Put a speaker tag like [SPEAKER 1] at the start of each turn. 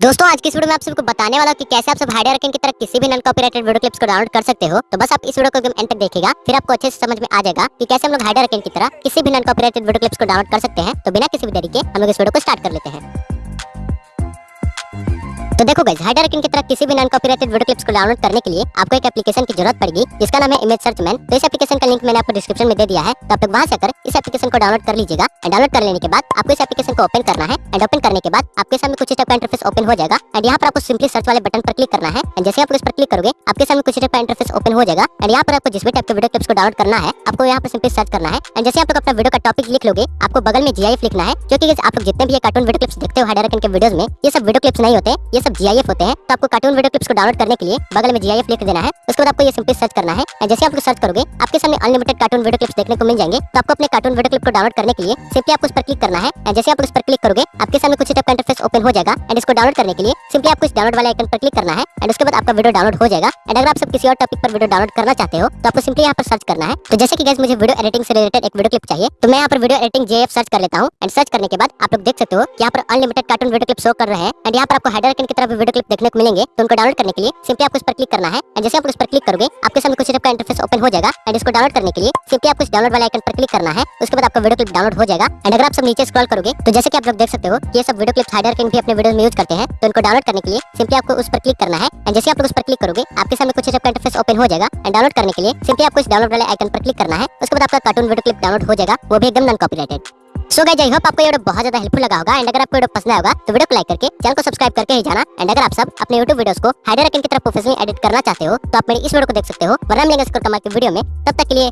[SPEAKER 1] दोस्तों, आज की इस वीडियो में आप सबको बताने वाला कि कैसे आप सब हाइडर की तरह किसी भी नॉन कॉपीराइटेड वीडियो क्लिप्स को डाउनलोड कर सकते हो। तो बस आप इस वीडियो को एंड तक देखिएगा, फिर आपको अच्छे से समझ में आ जाएगा कि कैसे हम लोग हाइडर की तरह किसी भी नॉन कॉपीराइटेड वीडियो क्लिप्स को डाउनलोड कर सकते हैं। तो बिना किसी भी तरीके हम लोग इस वीडियो को स्टार्ट कर लेते हैं। तो देखो गाइस हाइडर की तरह किसी भी नॉन कॉपीराइटेड वीडियो क्लिप्स को डाउनलोड करने के लिए आपको एक एप्लीकेशन की ज़रूरत पड़ेगी। जिसका नाम है इमेज सर्च मैन तो इस एप्लीकेशन का लिंक मैंने आपको डिस्क्रिप्शन में दे दिया है। तो आप वहाँ से आकर इस एप्लीकेशन को डाउनलोड कर लीजिएगा। एंड डाउनलोड कर लेने के बाद आपको इस एप्लीकेशन को ओपन करना है। एंड ओपन करने के बाद आपके सामने कुछ टाइप का इंटरफेस ओपन हो जाएगा। एंड यहाँ पर आपको सिंपली सर्च वाले बटन पर क्लिक करना है। एंड जैसे आप इस पर क्लिक करोगे, आपके सामने कुछ टाइप का इंटरफेस ओपन हो जाएगा। एंड यहाँ पर आपको जिस भी टाइप के वीडियो क्लिप्स को डाउनलोड करना है, आपको यहाँ पर सिंपली सर्च करना है। एंड जैसे आप लोग अपना वीडियो का टॉपिक लिख लोगे, आपको बगल में जीआईएफ लिखना है। क्योंकि आप लोग जितने भी कार्टून वीडियो क्लिप्स देखते हो हाइडर के वीडियोस में, ये सब वीडियो क्लिप्स नहीं होते। ये जीआईएफ होते हैं तो आपको कार्टून वीडियो क्लिप्स को डाउनलोड करने के लिए बगल में जी लिख देना है। उसके बाद आपको ये सिंपली सर्च करना है। जैसे आपको सर्च करोगे, आपके सामने अनलिमिटेड कार्टून वीडियो क्लिप्स देखने को मिल जाएँगे। तो आपको अपने कार्टून वीडियो क्लिप को डाउनलोड करने के लिए सिंपली आपको उस पर क्लिक करना है। जैसे आप उस पर क्लिक करोगे, आपके सामने कुछ इंटरफेस ओपन हो जाएगा एंड इसको डाउनलोड करने के लिए सिंपली आपको इस डाउनलोड वाले आइकन पर क्लिक करना है एंड उसके बाद आपका वीडियो डाउनलोड हो जाएगा एंड अगर आप सब किसी और टॉपिक पर वीडियो डाउनलोड करना चाहते हो तो आपको सिंपली यहाँ पर सर्च करना है। तो जैसे कि गैस मुझे वीडियो एडिटिंग से रिलेटेड एक वीडियो क्लिप चाहिए तो मैं यहाँ पर वीडियो एडिटिंग जेएफ सर्च कर लेता हूँ एंड सर्च करने के बाद आप लोग देख सकते हो यहाँ पर unlimited cartoon video clip show कर रहे हैं एंड यहाँ पर आपको हाइडर की तरफ़ वीडियो क्लिप देखने को मिलेंगे तो उनको डाउनलोड करने के लिए सिंपली आपको इस पर क्लिक करना है एंड जैसे आप इस पर क्लिक करोगे, आपके सामने कुछ का इंटरफेस ओपन हो जाएगा एंड इसको डाउनलोड करने के लिए सिंपली आपको इस डाउनलोड वाले आइकन पर क्लिक करना है, उसके बाद आपका वीडियो क्लिप डाउनलोड हो जाएगा एंड अगर आप सब नीचे स्क्रॉल करोगे तो जैसे कि आप लोग देख सकते हो, ये सब वीडियो क्लिप्स हाइडर भी अपने वीडियो में यूज़ करते हैं तो इनको डाउनलोड करने के लिए सिंपली आपको उस पर क्लिक करना है। एंड जैसे आप लोग उस पर क्लिक करोगे, आपके सामने कुछ का इंटरफेस ओपन हो जाएगा। एंड डाउनलोड करने के लिए सिंपली आपको इस डाउनलोड वाले आइकन पर क्लिक करना है। उसके बाद आपका कार्टून वीडियो क्लिप डाउनलोड हो जाएगा, वो भी एकदम non copyrighted so guys I hope आपको ये वीडियो बहुत ज़्यादा हेल्पफुल लगा होगा। एंड अगर आपको वीडियो पसंद आया होगा तो वीडियो को लाइक करके चैनल को सब्सक्राइब करके ही जाना। एंड अगर आप सब अपने YouTube वीडियोस को हाइडर की तरफ़ प्रोफेशनली एडिट करना चाहते हो तो आप मेरी इस वीडियो को देख सकते हो। वरना मिलेंगे इसको कमाल की वीडियो में। तब तक के लिए